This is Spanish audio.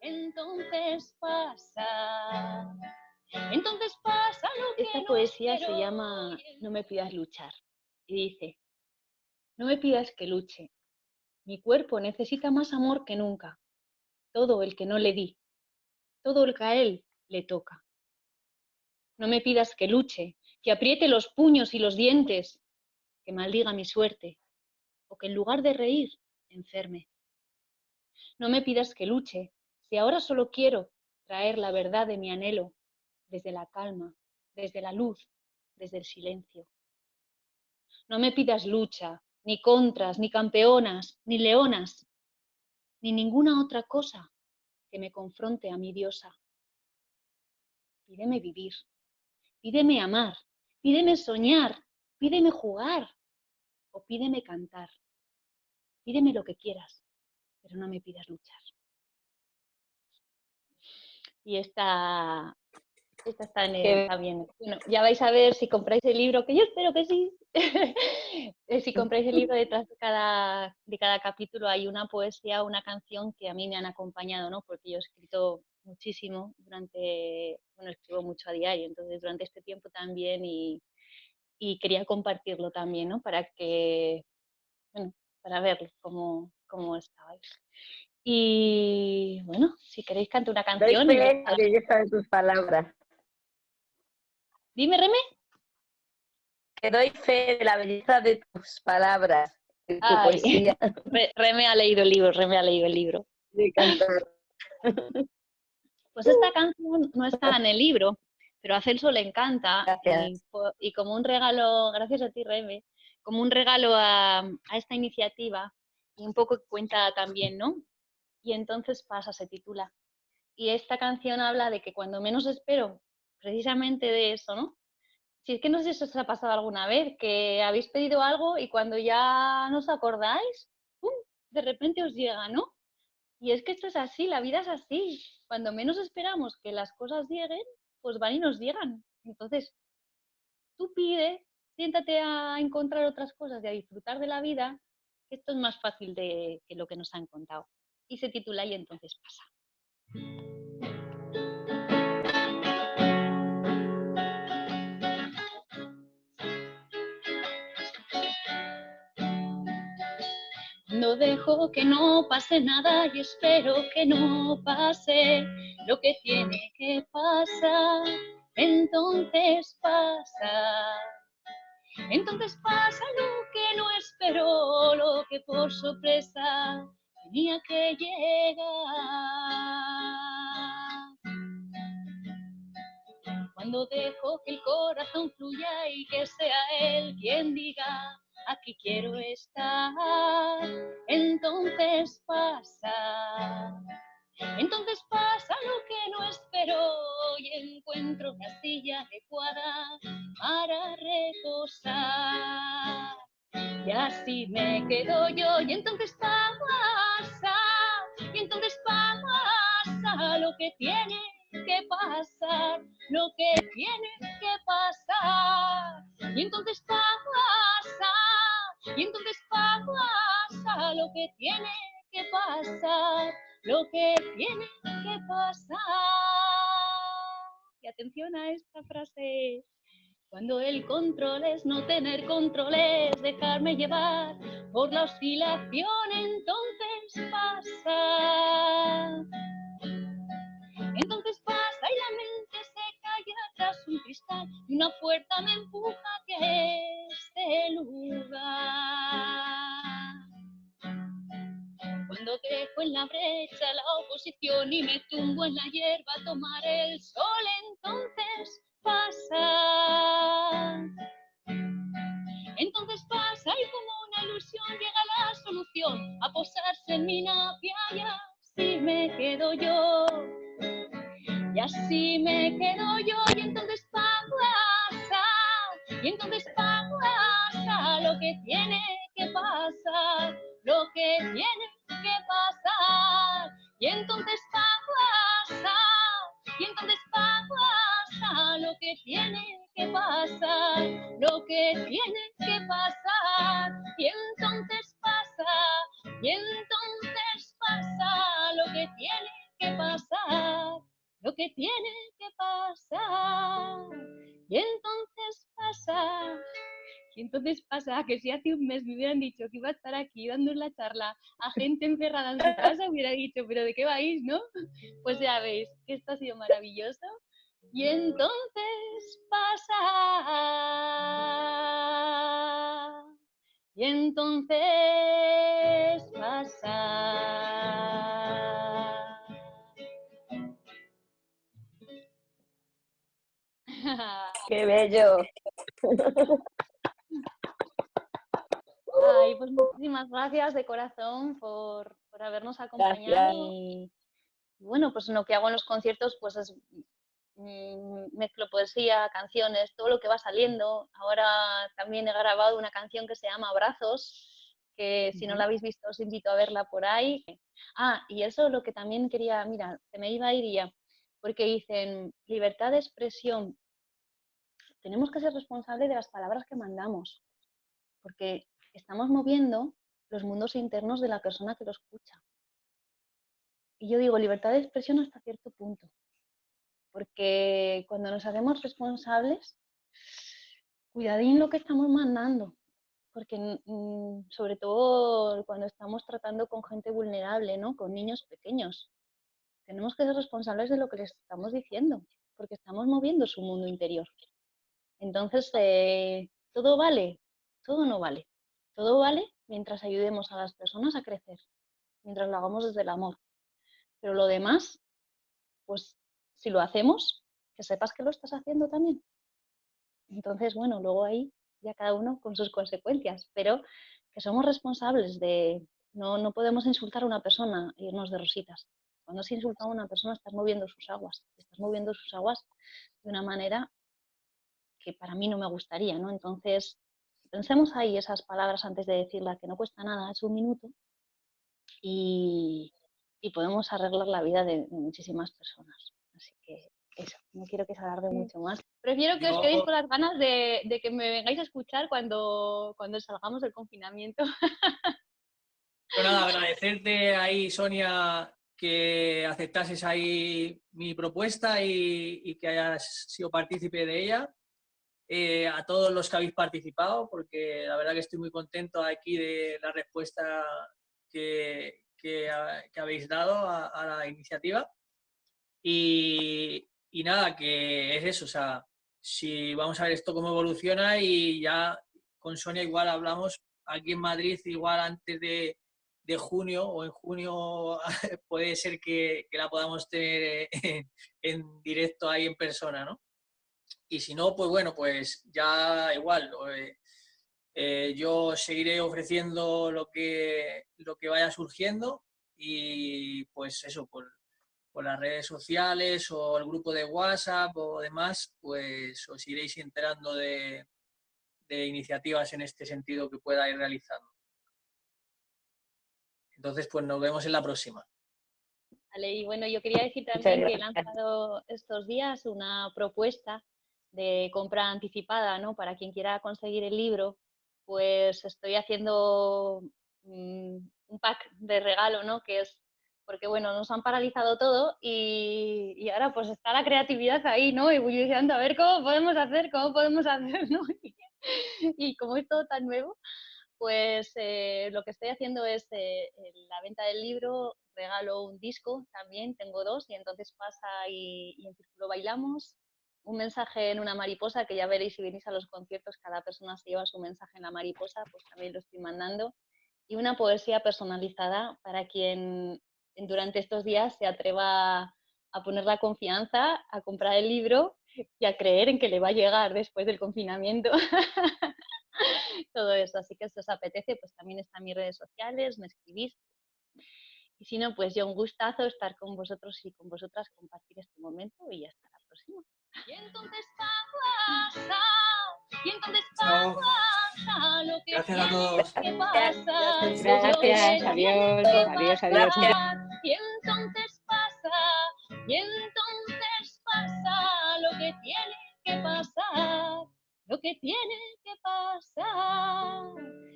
entonces pasa. Entonces pasa lo que Esta poesía se llama No me pidas luchar y dice, no me pidas que luche. Mi cuerpo necesita más amor que nunca. Todo el que no le di, todo el que a él le toca. No me pidas que luche, que apriete los puños y los dientes, que maldiga mi suerte, o que en lugar de reír, enferme. No me pidas que luche, si ahora solo quiero traer la verdad de mi anhelo, desde la calma, desde la luz, desde el silencio. No me pidas lucha, ni contras, ni campeonas, ni leonas, ni ninguna otra cosa que me confronte a mi diosa. Pídeme vivir, pídeme amar, pídeme soñar, pídeme jugar o pídeme cantar. Pídeme lo que quieras, pero no me pidas luchar. Y esta, esta está, está bien. Bueno, ya vais a ver si compráis el libro, que yo espero que sí. Eh, si compráis el libro detrás de cada, de cada capítulo hay una poesía, una canción que a mí me han acompañado, ¿no? Porque yo he escrito muchísimo durante, bueno, escribo mucho a diario, entonces durante este tiempo también y, y quería compartirlo también, ¿no? Para que, bueno, para verlo cómo, cómo estabais. Y bueno, si queréis cantar una canción. Doy fe la belleza de tus palabras. Dime, Reme. Que doy fe de la belleza de tus palabras, de tu poesía. Reme ha leído el libro, Reme ha leído el libro. De cantar. Pues esta canción no está en el libro, pero a Celso le encanta. Y, como un regalo, gracias a ti, Reme, como un regalo a, a esta iniciativa, y un poco cuenta también, ¿no? Y entonces pasa, se titula. Y esta canción habla de que cuando menos espero, precisamente de eso, ¿no? Si es que no sé si os ha pasado alguna vez, que habéis pedido algo y cuando ya no os acordáis, ¡pum! de repente os llega, ¿no? Y es que esto es así, la vida es así. Cuando menos esperamos que las cosas lleguen, pues van y nos llegan. Entonces, tú pide, siéntate a encontrar otras cosas y a disfrutar de la vida, esto es más fácil de que lo que nos han contado y se titula Y entonces pasa. No dejo que no pase nada y espero que no pase lo que tiene que pasar. Entonces pasa. Entonces pasa lo que no espero, lo que por sorpresa que llegar. Cuando dejo que el corazón fluya y que sea él quien diga, aquí quiero estar, entonces pasa. Entonces pasa lo que no espero y encuentro una silla adecuada para reposar. Y así me quedo yo y entonces pasa, entonces pasa lo que tiene que pasar, lo que tiene que pasar. Y entonces pasa, y entonces pasa lo que tiene que pasar, lo que tiene que pasar. Y atención a esta frase. Cuando el control es no tener control, es dejarme llevar por la oscilación, entonces pasa. Entonces pasa y la mente se calla tras un cristal y una puerta me empuja que este lugar. Cuando dejo en la brecha la oposición y me tumbo en la hierba a tomar el sol, en mi napia y así me quedo yo. Y así me quedo yo y entonces pasa, y entonces pasa lo que tiene que pasar, lo que tiene que pasar. Y entonces pasa, y entonces pasa lo que tiene que pasar, lo que tiene que tiene que pasar, lo que tiene que pasar. Y entonces pasa, y entonces pasa que si hace un mes me hubieran dicho que iba a estar aquí dando la charla a gente encerrada en su casa, hubiera dicho, pero ¿de qué vais, no? Pues ya veis que esto ha sido maravilloso. Y entonces pasa. Y entonces pasa. ¡Qué bello! Ay, pues muchísimas gracias de corazón por, habernos acompañado. Y bueno, pues lo que hago en los conciertos pues es mezclo poesía, canciones, todo lo que va saliendo. Ahora también he grabado una canción que se llama Abrazos, que si no la habéis visto os invito a verla por ahí. Ah, y eso es lo que también quería, mira, se me iba a ir ya, porque dicen libertad de expresión. Tenemos que ser responsables de las palabras que mandamos, porque estamos moviendo los mundos internos de la persona que lo escucha. Y yo digo libertad de expresión hasta cierto punto, porque cuando nos hacemos responsables, cuidadín lo que estamos mandando, porque sobre todo cuando estamos tratando con gente vulnerable, ¿no? con niños pequeños, tenemos que ser responsables de lo que les estamos diciendo, porque estamos moviendo su mundo interior. Entonces, eh, ¿todo vale? Todo no vale. Todo vale mientras ayudemos a las personas a crecer, mientras lo hagamos desde el amor. Pero lo demás, pues si lo hacemos, que sepas que lo estás haciendo también. Entonces, bueno, luego ahí ya cada uno con sus consecuencias, pero que somos responsables de, no, no podemos insultar a una persona e irnos de rositas. Cuando se insulta a una persona estás moviendo sus aguas, estás moviendo sus aguas de una manera que para mí no me gustaría, ¿no? Entonces, pensemos ahí esas palabras antes de decirlas, que no cuesta nada, es un minuto, y, podemos arreglar la vida de, muchísimas personas. Así que eso, no quiero que se alargue mucho más. Prefiero que os quedéis con las ganas de, que me vengáis a escuchar cuando, cuando salgamos del confinamiento. Pues nada, agradecerte ahí, Sonia, que aceptases ahí mi propuesta y, y que hayas sido partícipe de ella. Eh, a todos los que habéis participado, porque la verdad que estoy muy contento aquí de la respuesta que, que, habéis dado a, la iniciativa. Y, nada, que es eso, o sea, si vamos a ver esto cómo evoluciona y ya con Sonia igual hablamos aquí en Madrid, igual antes de, de junio o en junio puede ser que, la podamos tener en, en directo ahí en persona, ¿no? y si no, pues bueno, pues ya igual. Eh, eh, yo seguiré ofreciendo lo que, lo que vaya surgiendo y pues eso, por, las redes sociales o el grupo de WhatsApp o demás, pues os iréis enterando de, de iniciativas en este sentido que pueda ir realizando. Entonces, pues nos vemos en la próxima. Vale, y bueno, yo quería decir también que he lanzado estos días una propuesta de compra anticipada, ¿no? Para quien quiera conseguir el libro, pues estoy haciendo mm, un pack de regalo, ¿no? Que es porque, bueno, nos han paralizado todo y, ahora pues está la creatividad ahí, ¿no? diciendo a ver cómo podemos hacer, cómo podemos hacer, ¿no? y como es todo tan nuevo, pues eh, lo que estoy haciendo es eh, la venta del libro, regalo un disco también, tengo dos, y entonces pasa y, y en círculo bailamos, un mensaje en una mariposa, que ya veréis si venís a los conciertos, cada persona se lleva su mensaje en la mariposa, pues también lo estoy mandando. Y una poesía personalizada para quien durante estos días se atreva a poner la confianza, a comprar el libro y a creer en que le va a llegar después del confinamiento. Todo eso, así que si os apetece, pues también están mis redes sociales, me escribís. Y si no, pues yo un gustazo estar con vosotros y con vosotras, compartir este momento y hasta la próxima. Y entonces pasa, y entonces pasa lo que Gracias a todos. que pasa. Gracias, adiós, adiós, adiós. Y entonces pasa, y entonces pasa lo que tiene que pasar, lo que tiene que pasar.